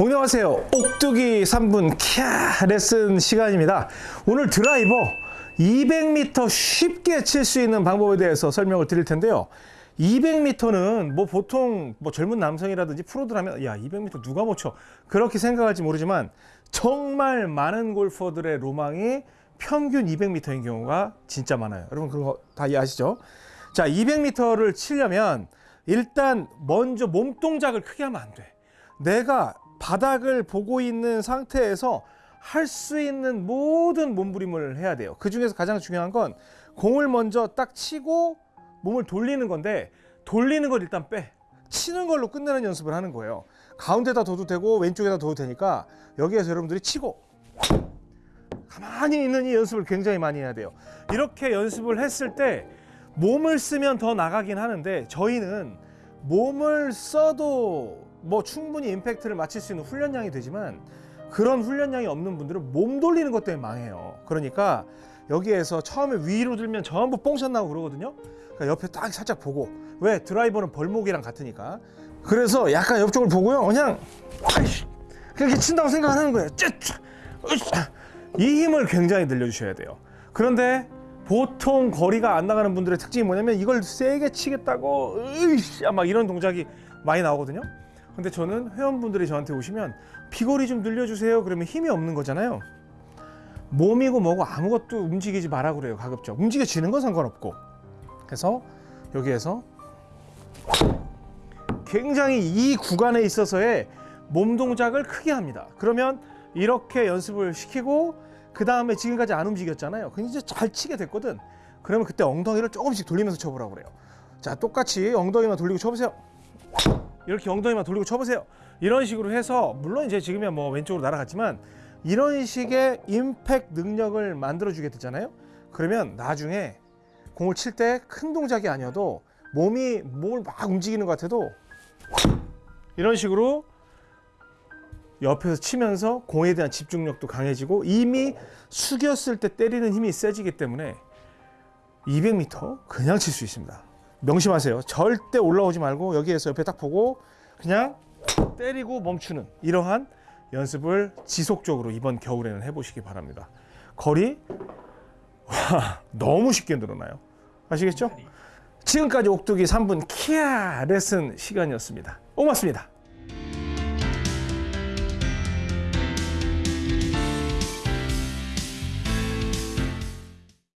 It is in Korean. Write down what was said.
안녕하세요. 옥두기 3분 캬 레슨 시간입니다. 오늘 드라이버 200m 쉽게 칠 수 있는 방법에 대해서 설명을 드릴 텐데요. 200m는 뭐 보통 뭐 젊은 남성이라든지 프로들 하면 야 200m 누가 못 쳐? 그렇게 생각할지 모르지만 정말 많은 골퍼들의 로망이 평균 200m인 경우가 진짜 많아요. 여러분 그거 다 아시죠? 자 200m를 치려면 일단 먼저 몸 동작을 크게 하면 안 돼. 내가 바닥을 보고 있는 상태에서 할 수 있는 모든 몸부림을 해야 돼요. 그 중에서 가장 중요한 건 공을 먼저 딱 치고 몸을 돌리는 건데 돌리는 걸 일단 빼. 치는 걸로 끝내는 연습을 하는 거예요. 가운데다 둬도 되고 왼쪽에다 둬도 되니까 여기에서 여러분들이 치고 가만히 있는 이 연습을 굉장히 많이 해야 돼요. 이렇게 연습을 했을 때 몸을 쓰면 더 나가긴 하는데 저희는 몸을 써도 뭐 충분히 임팩트를 맞출 수 있는 훈련량이 되지만 그런 훈련량이 없는 분들은 몸 돌리는 것 때문에 망해요. 그러니까 여기에서 처음에 위로 들면 전부 뽕샷 나고 그러거든요. 그러니까 옆에 딱 살짝 보고 왜 드라이버는 벌목이랑 같으니까 그래서 약간 옆쪽을 보고요. 그냥 그렇게 친다고 생각하는 거예요. 이 힘을 굉장히 늘려주셔야 돼요. 그런데 보통 거리가 안 나가는 분들의 특징이 뭐냐면 이걸 세게 치겠다고 으이씨 막 이런 동작이 많이 나오거든요. 근데 저는 회원분들이 저한테 오시면 비거리 좀 늘려주세요. 그러면 힘이 없는 거잖아요. 몸이고 뭐고 아무것도 움직이지 마라 그래요. 가급적 움직여지는 건 상관없고. 그래서 여기에서 굉장히 이 구간에 있어서의 몸 동작을 크게 합니다. 그러면 이렇게 연습을 시키고 그 다음에 지금까지 안 움직였잖아요. 그럼 이제 잘 치게 됐거든. 그러면 그때 엉덩이를 조금씩 돌리면서 쳐보라고 그래요. 자, 똑같이 엉덩이만 돌리고 쳐보세요. 이렇게 엉덩이만 돌리고 쳐보세요. 이런 식으로 해서 물론 이제 지금이야 뭐 왼쪽으로 날아갔지만 이런 식의 임팩 능력을 만들어 주게 되잖아요. 그러면 나중에 공을 칠 때 큰 동작이 아니어도 몸이 몸을 막 움직이는 것 같아도 이런 식으로 옆에서 치면서 공에 대한 집중력도 강해지고 이미 숙였을 때 때리는 힘이 세지기 때문에 200m 그냥 칠 수 있습니다. 명심하세요. 절대 올라오지 말고 여기에서 옆에 딱 보고 그냥 때리고 멈추는 이러한 연습을 지속적으로 이번 겨울에는 해보시기 바랍니다. 거리 와 너무 쉽게 늘어나요. 아시겠죠? 지금까지 옥두기 3분 키아 레슨 시간이었습니다. 고맙습니다.